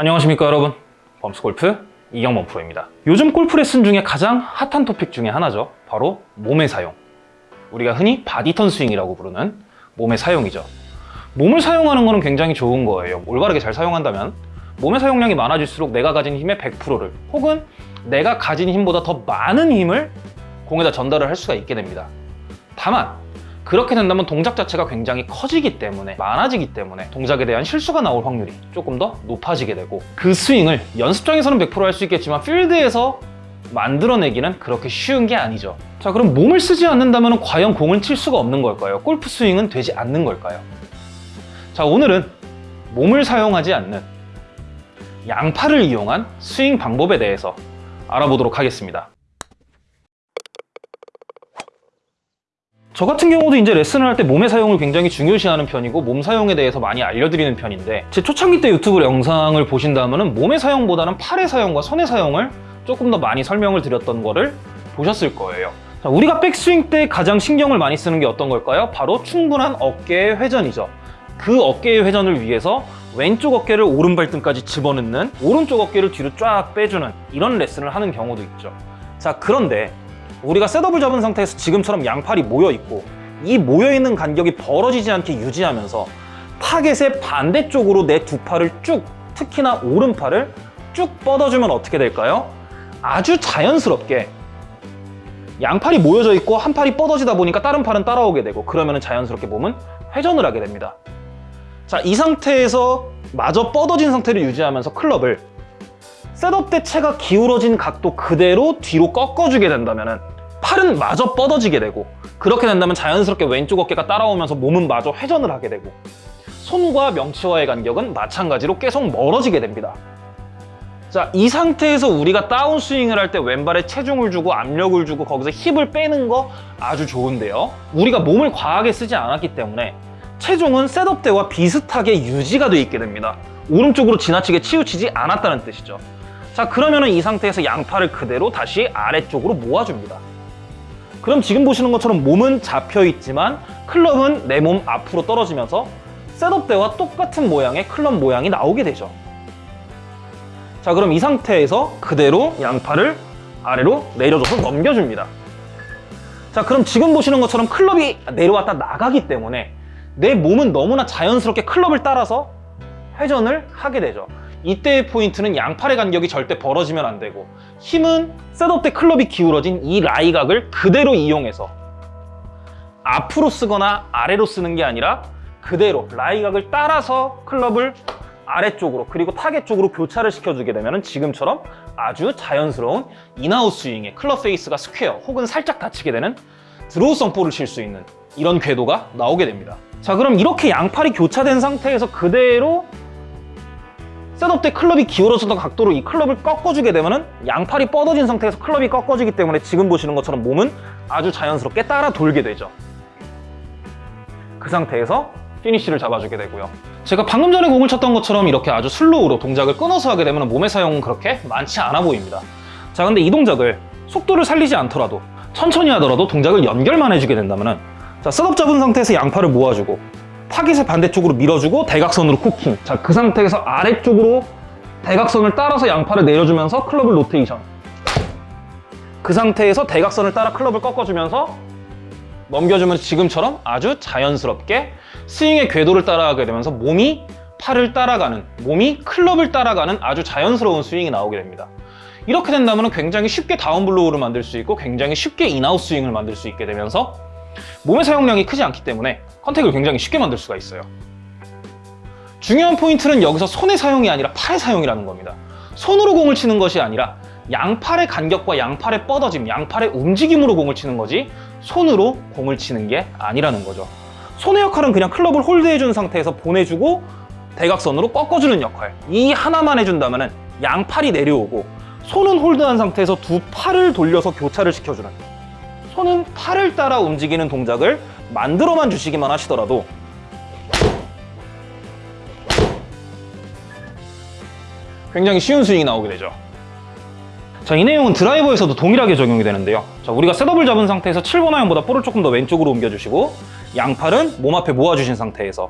안녕하십니까 여러분. 범스골프 이경범 프로입니다. 요즘 골프 레슨 중에 가장 핫한 토픽 중에 하나죠. 바로 몸의 사용. 우리가 흔히 body turn 스윙이라고 부르는 몸의 사용이죠. 몸을 사용하는 것은 굉장히 좋은 거예요. 올바르게 잘 사용한다면 몸의 사용량이 많아질수록 내가 가진 힘의 100%를 혹은 내가 가진 힘보다 더 많은 힘을 공에다 전달을 할 수가 있게 됩니다. 다만 그렇게 된다면 동작 자체가 굉장히 커지기 때문에 많아지기 때문에 동작에 대한 실수가 나올 확률이 조금 더 높아지게 되고 그 스윙을 연습장에서는 100%할 수 있겠지만 필드에서 만들어내기는 그렇게 쉬운 게 아니죠 자 그럼 몸을 쓰지 않는다면 과연 공을 칠 수가 없는 걸까요? 골프 스윙은 되지 않는 걸까요? 자 오늘은 몸을 사용하지 않는 양팔을 이용한 스윙 방법에 대해서 알아보도록 하겠습니다 저 같은 경우도 이제 레슨을 할 때 몸의 사용을 굉장히 중요시하는 편이고 몸 사용에 대해서 많이 알려드리는 편인데 제 초창기 때 유튜브 영상을 보신다면 몸의 사용보다는 팔의 사용과 손의 사용을 조금 더 많이 설명을 드렸던 거를 보셨을 거예요. 자, 우리가 백스윙 때 가장 신경을 많이 쓰는 게 어떤 걸까요? 바로 충분한 어깨의 회전이죠. 그 어깨의 회전을 위해서 왼쪽 어깨를 오른발등까지 집어넣는 오른쪽 어깨를 뒤로 쫙 빼주는 이런 레슨을 하는 경우도 있죠. 자 그런데 우리가 셋업을 잡은 상태에서 지금처럼 양팔이 모여있고 이 모여있는 간격이 벌어지지 않게 유지하면서 타겟의 반대쪽으로 내 두 팔을 쭉 특히나 오른팔을 쭉 뻗어주면 어떻게 될까요? 아주 자연스럽게 양팔이 모여져 있고 한 팔이 뻗어지다 보니까 다른 팔은 따라오게 되고 그러면 자연스럽게 몸은 회전을 하게 됩니다 자, 이 상태에서 마저 뻗어진 상태를 유지하면서 클럽을 셋업 때 채가 기울어진 각도 그대로 뒤로 꺾어주게 된다면 팔은 마저 뻗어지게 되고 그렇게 된다면 자연스럽게 왼쪽 어깨가 따라오면서 몸은 마저 회전을 하게 되고 손과 명치와의 간격은 마찬가지로 계속 멀어지게 됩니다. 자, 이 상태에서 우리가 다운스윙을 할 때 왼발에 체중을 주고 압력을 주고 거기서 힙을 빼는 거 아주 좋은데요. 우리가 몸을 과하게 쓰지 않았기 때문에 체중은 셋업 때와 비슷하게 유지가 돼 있게 됩니다. 오른쪽으로 지나치게 치우치지 않았다는 뜻이죠 자 그러면 이 상태에서 양팔을 그대로 다시 아래쪽으로 모아줍니다. 그럼 지금 보시는 것처럼 몸은 잡혀 있지만 클럽은 내 몸 앞으로 떨어지면서 setup 때와 똑같은 모양의 클럽 모양이 나오게 되죠. 자 그럼 이 상태에서 그대로 양팔을 아래로 내려줘서 넘겨줍니다. 자 그럼 지금 보시는 것처럼 클럽이 내려왔다 나가기 때문에 내 몸은 너무나 자연스럽게 클럽을 따라서 회전을 하게 되죠 이때의 포인트는 양팔의 간격이 절대 벌어지면 안 되고 힘은 setup 때 클럽이 기울어진 이 lie각을 그대로 이용해서 앞으로 쓰거나 아래로 쓰는 게 아니라 그대로 라이각을 따라서 클럽을 아래쪽으로 그리고 타겟 쪽으로 교차를 시켜주게 되면 지금처럼 아주 자연스러운 in-out 스윙의 클럽 페이스가 square 혹은 살짝 닫히게 되는 draw성 볼을 칠 수 있는 이런 궤도가 나오게 됩니다. 자 그럼 이렇게 양팔이 교차된 상태에서 그대로 setup 때 클럽이 기울어졌던 각도로 이 클럽을 꺾어주게 되면 양팔이 뻗어진 상태에서 클럽이 꺾어지기 때문에 지금 보시는 것처럼 몸은 아주 자연스럽게 따라 돌게 되죠. 그 상태에서 피니쉬를 잡아주게 되고요. 제가 방금 전에 공을 쳤던 것처럼 이렇게 아주 slow로 동작을 끊어서 하게 되면 몸의 사용은 그렇게 많지 않아 보입니다. 자 근데 이 동작을 속도를 살리지 않더라도 천천히 하더라도 동작을 연결만 해주게 된다면 자 setup 잡은 상태에서 양팔을 모아주고 타깃의 반대쪽으로 밀어주고 대각선으로 cocking. 자 그 상태에서 아래쪽으로 대각선을 따라서 양팔을 내려주면서 클럽을 로테이션. 그 상태에서 대각선을 따라 클럽을 꺾어주면서 넘겨주면 지금처럼 아주 자연스럽게 스윙의 궤도를 따라가게 되면서 몸이 팔을 따라가는 몸이 클럽을 따라가는 아주 자연스러운 스윙이 나오게 됩니다. 이렇게 된다면 굉장히 쉽게 down blow를 만들 수 있고 굉장히 쉽게 in-out 스윙을 만들 수 있게 되면서 몸의 사용량이 크지 않기 때문에 contact을 굉장히 쉽게 만들 수가 있어요. 중요한 포인트는 여기서 손의 사용이 아니라 팔의 사용이라는 겁니다. 손으로 공을 치는 것이 아니라 양팔의 간격과 양팔의 뻗어짐, 양팔의 움직임으로 공을 치는 거지 손으로 공을 치는 게 아니라는 거죠. 손의 역할은 그냥 클럽을 홀드해준 상태에서 보내주고 대각선으로 꺾어주는 역할. 이 하나만 해준다면 양팔이 내려오고 손은 홀드한 상태에서 두 팔을 돌려서 교차를 시켜주는 손은 팔을 따라 움직이는 동작을 만들어만 주시기만 하시더라도 굉장히 쉬운 스윙이 나오게 되죠. 자, 이 내용은 드라이버에서도 동일하게 적용이 되는데요. 자, 우리가 setup을 잡은 상태에서 7번 아이언보다 볼을 조금 더 왼쪽으로 옮겨주시고 양팔은 몸 앞에 모아주신 상태에서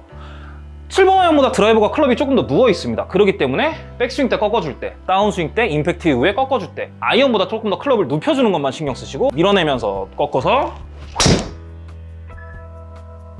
7번 아이언보다 드라이버가 클럽이 조금 더 누워 있습니다. 그렇기 때문에 백스윙 때 꺾어줄 때, 다운스윙 때, 임팩트 이후에 꺾어줄 때 아이언보다 조금 더 클럽을 눕혀주는 것만 신경 쓰시고 밀어내면서 꺾어서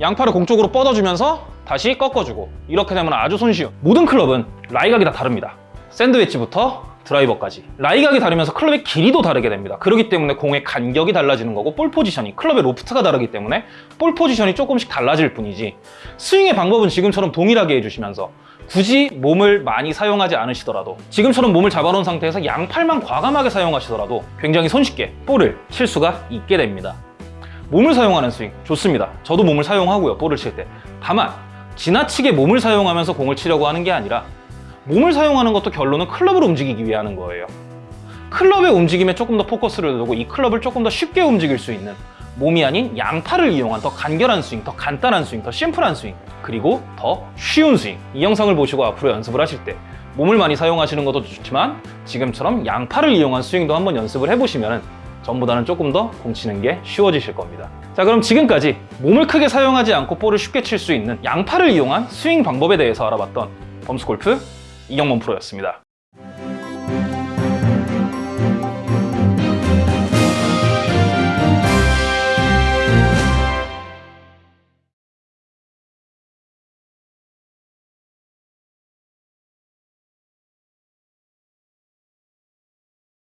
양팔을 공쪽으로 뻗어주면서 다시 꺾어주고 이렇게 되면 아주 손쉬운 모든 클럽은 라이각이 다 다릅니다. sand wedge부터 드라이버까지 라이각이 다르면서 클럽의 길이도 다르게 됩니다. 그렇기 때문에 공의 간격이 달라지는 거고 볼 포지션이 클럽의 loft가 다르기 때문에 볼 포지션이 조금씩 달라질 뿐이지 스윙의 방법은 지금처럼 동일하게 해주시면서 굳이 몸을 많이 사용하지 않으시더라도 지금처럼 몸을 잡아놓은 상태에서 양팔만 과감하게 사용하시더라도 굉장히 손쉽게 볼을 칠 수가 있게 됩니다. 몸을 사용하는 스윙 좋습니다. 저도 몸을 사용하고요. 볼을 칠 때. 다만 지나치게 몸을 사용하면서 공을 치려고 하는 게 아니라 몸을 사용하는 것도 결론은 클럽을 움직이기 위해 하는 거예요. 클럽의 움직임에 조금 더 포커스를 두고 이 클럽을 조금 더 쉽게 움직일 수 있는 몸이 아닌 양팔을 이용한 더 간결한 스윙, 더 간단한 스윙, 더 심플한 스윙, 그리고 더 쉬운 스윙. 이 영상을 보시고 앞으로 연습을 하실 때 몸을 많이 사용하시는 것도 좋지만 지금처럼 양팔을 이용한 스윙도 한번 연습을 해보시면 전보다는 조금 더 공치는 게 쉬워지실 겁니다. 자, 그럼 지금까지 몸을 크게 사용하지 않고 볼을 쉽게 칠 수 있는 양팔을 이용한 스윙 방법에 대해서 알아봤던 범스골프 이경범 프로였습니다.